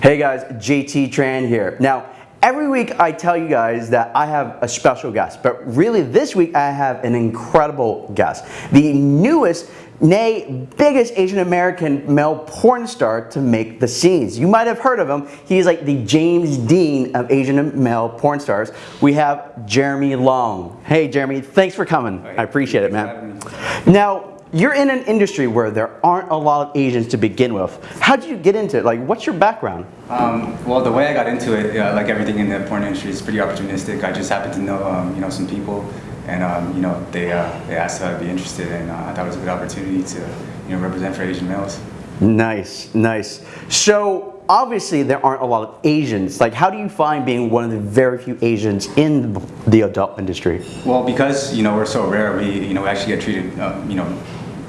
Hey guys, JT Tran here. Now, every week I tell you guys that I have a special guest, but really this week I have an incredible guest. The newest, nay, biggest Asian American male porn star to make the scenes. You might have heard of him. He's like the James Dean of Asian male porn stars. We have Jeremy Long. Hey Jeremy, thanks for coming. I appreciate it, man. Now, you're in an industry where there aren't a lot of Asians to begin with. How did you get into it? Like, what's your background? Um, well, the way I got into it, uh, like everything in the porn industry, is pretty opportunistic. I just happened to know, um, you know, some people, and um, you know, they uh, they asked if I'd be interested, and uh, I thought it was a good opportunity to, you know, represent for Asian males. Nice, nice. So obviously there aren't a lot of Asians. Like how do you find being one of the very few Asians in the adult industry? Well, because you know we're so rare, we you know we actually get treated, uh, you know,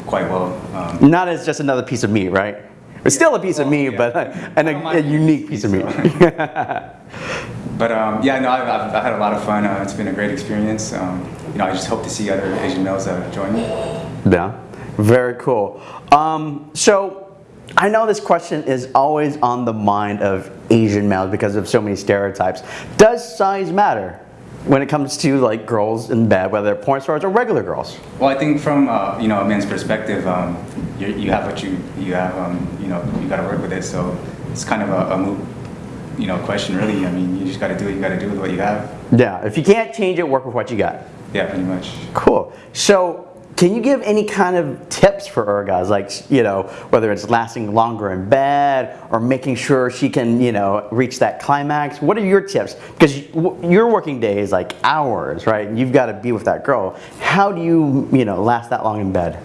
quite well. Um, Not as just another piece of meat, right? It's still a piece of meat, yeah. but and a, a unique piece of meat. but um, yeah, no, I've, I've, I've, had a lot of fun. Uh, it's been a great experience. Um, you know, I just hope to see other Asian males uh, join me. Yeah, very cool. Um, so I know this question is always on the mind of Asian males because of so many stereotypes. Does size matter? When it comes to like girls in bed, whether they're porn stars or regular girls? Well, I think from uh, you know a man's perspective, um, you, you have what you you have. Um, you know, you got to work with it. So it's kind of a, a moot, you know, question really. I mean, you just got to do what you got to do with what you have. Yeah. If you can't change it, work with what you got. Yeah, pretty much. Cool. So can you give any kind of tips for her guys, like, you know, whether it's lasting longer in bed or making sure she can, you know, reach that climax? What are your tips? Because your working day is like hours, right? You've got to be with that girl. How do you, you know, last that long in bed?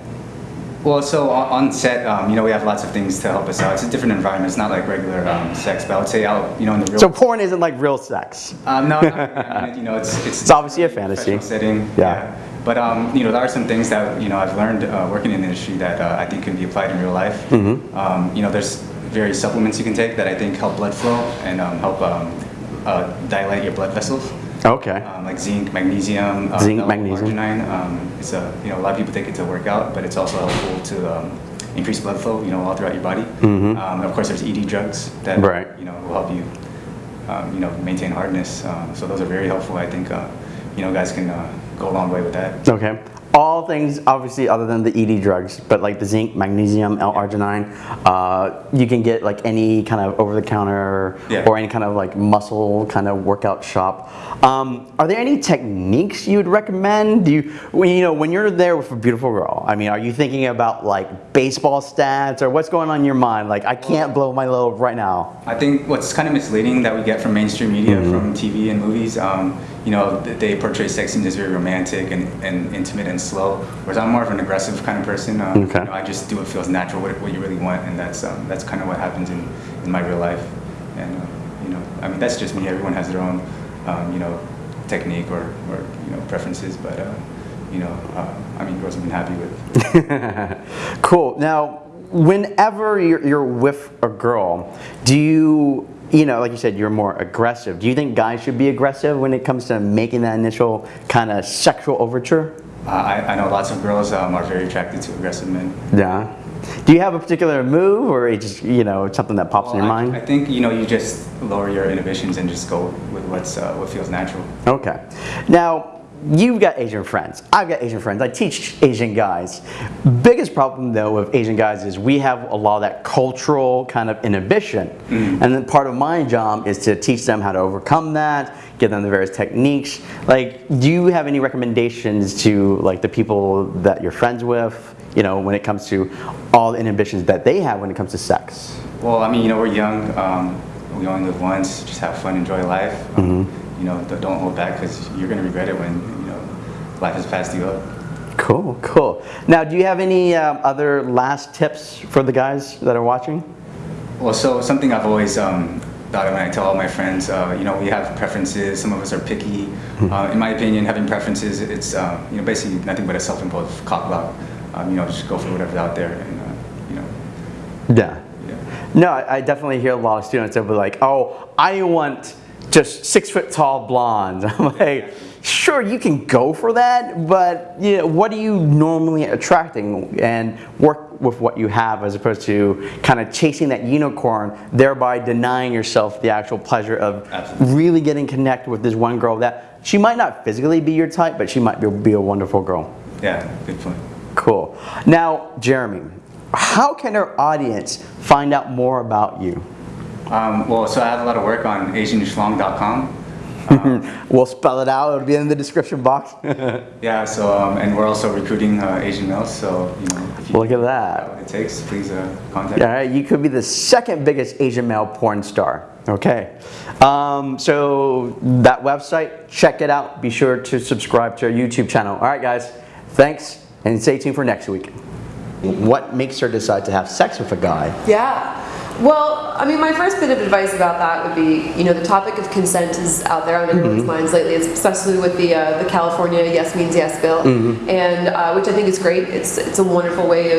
Well, so on set, um, you know, we have lots of things to help us out. It's a different environment. It's not like regular um, sex, but I would say out, you know, in the real. So porn isn't like real sex. Um, no, not, you know, it's it's, it's obviously a fantasy setting. Yeah. yeah. But um, you know, there are some things that you know I've learned uh, working in the industry that uh, I think can be applied in real life. Mm -hmm. um, you know, there's various supplements you can take that I think help blood flow and um, help um, uh, dilate your blood vessels. Okay. Um, like zinc, magnesium. Uh, zinc, magnesium. Um, it's a you know a lot of people take it to work out, but it's also helpful to increase blood flow. You know, all throughout your body. Mm -hmm. of course, there's ED drugs that right. you know will help you you know maintain hardness. so those are very helpful. I think you know guys can go a long way with that. Okay. All things, obviously, other than the ED drugs, but like the zinc, magnesium, L-arginine, uh, you can get like any kind of over-the-counter yeah. or any kind of like muscle kind of workout shop. Um, are there any techniques you would recommend? Do you, when, you know, when you're there with a beautiful girl, I mean, are you thinking about like baseball stats or what's going on in your mind? Like, I can't blow my load right now. I think what's kind of misleading that we get from mainstream media, mm -hmm. from TV and movies, um, you know, they portray sex scenes as very romantic and, and intimate and slow. Whereas I'm more of an aggressive kind of person. Um, okay. You know, I just do what feels natural, what, what you really want, and that's um, that's kind of what happens in, in my real life. And uh, you know, I mean, that's just me. Everyone has their own, um, you know, technique or, or you know preferences, but uh, you know, uh, I mean, girls have been happy with. cool. Now, whenever you're, you're with a girl, do you you know, like you said, you're more aggressive. Do you think guys should be aggressive when it comes to making that initial kind of sexual overture? Uh, I, I, know lots of girls um, are very attracted to aggressive men. Yeah. Do you have a particular move or it just, you know, something that pops well, in your I, mind? I think, you know, you just lower your inhibitions and just go with what's, uh, what feels natural. Okay. Now, you've got Asian friends. I've got Asian friends. I teach Asian guys. Biggest problem though with Asian guys is we have a lot of that cultural kind of inhibition. Mm. And then part of my job is to teach them how to overcome that, give them the various techniques. Like, do you have any recommendations to like the people that you're friends with, you know, when it comes to all the inhibitions that they have when it comes to sex? Well, I mean, you know, we're young. Um, we only live once. Just have fun, enjoy life. Um, mm -hmm you know, don't hold back because you're going to regret it when, you know, life has passed you up. Cool, cool. Now, do you have any um, other last tips for the guys that are watching? Well, so something I've always um, thought when I tell all my friends, uh, you know, we have preferences. Some of us are picky. Hmm. Uh, in my opinion, having preferences, it's, uh, you know, basically nothing but a self-imposed cock block. Um, you know, just go for whatever's out there and, uh, you know. Yeah. yeah. No, I definitely hear a lot of students that will be like, oh, I want just six foot tall blonde. I'm like, sure, you can go for that, but you know, what are you normally attracting? And work with what you have as opposed to kind of chasing that unicorn, thereby denying yourself the actual pleasure of Absolutely. really getting connected with this one girl that she might not physically be your type, but she might be, be a wonderful girl. Yeah, good point. Cool. Now, Jeremy, how can our audience find out more about you? Um, well, so I have a lot of work on asianschlong.com. We'll spell it out. It'll be in the description box. Yeah, so um, and we're also recruiting uh, Asian males. So you know, if you Look at that. got what it takes, please uh, contact. All right, you could be the second biggest Asian male porn star. Okay, um, so that website, check it out. Be sure to subscribe to our YouTube channel. All right, guys, thanks, and stay tuned for next week. What makes her decide to have sex with a guy? Yeah. Well, I mean, my first bit of advice about that would be, you know, the topic of consent is out there on everyone's minds lately, especially with the uh, the California Yes Means Yes bill, and uh, which I think is great. It's it's a wonderful way of